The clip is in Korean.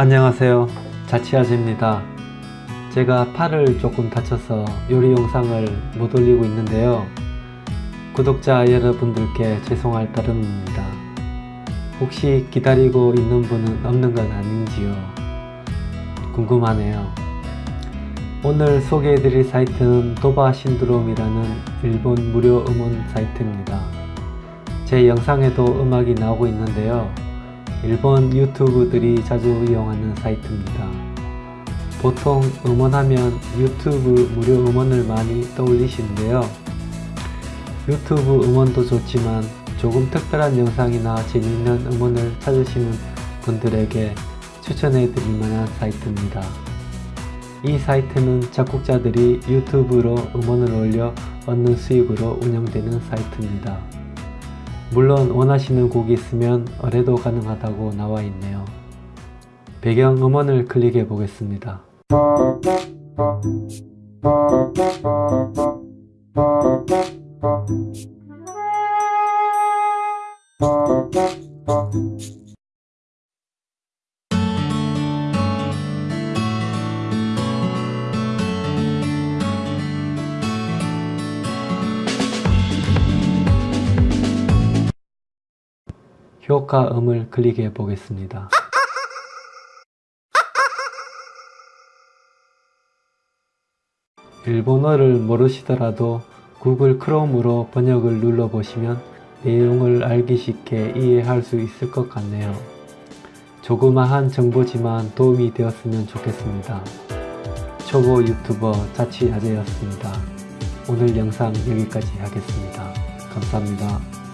안녕하세요. 자취아재입니다. 제가 팔을 조금 다쳐서 요리 영상을 못 올리고 있는데요. 구독자 여러분들께 죄송할 따름입니다. 혹시 기다리고 있는 분은 없는 건 아닌지요? 궁금하네요. 오늘 소개해드릴 사이트는 도바 신드롬이라는 일본 무료 음원 사이트입니다. 제 영상에도 음악이 나오고 있는데요 일본 유튜브들이 자주 이용하는 사이트입니다. 보통 음원하면 유튜브 무료 음원을 많이 떠올리시는데요. 유튜브 음원도 좋지만 조금 특별한 영상이나 재미있는 음원을 찾으시는 분들에게 추천해 드릴 만한 사이트입니다. 이 사이트는 작곡자들이 유튜브로 음원을 올려 얻는 수익으로 운영되는 사이트입니다. 물론 원하시는 곡이 있으면 의뢰도 가능하다고 나와 있네요. 배경 음원을 클릭해 보겠습니다. 효과음을 클릭해 보겠습니다. 일본어를 모르시더라도 구글 크롬으로 번역을 눌러보시면 내용을 알기 쉽게 이해할 수 있을 것 같네요. 조그마한 정보지만 도움이 되었으면 좋겠습니다. 초보 유튜버 자취아재였습니다. 오늘 영상 여기까지 하겠습니다. 감사합니다.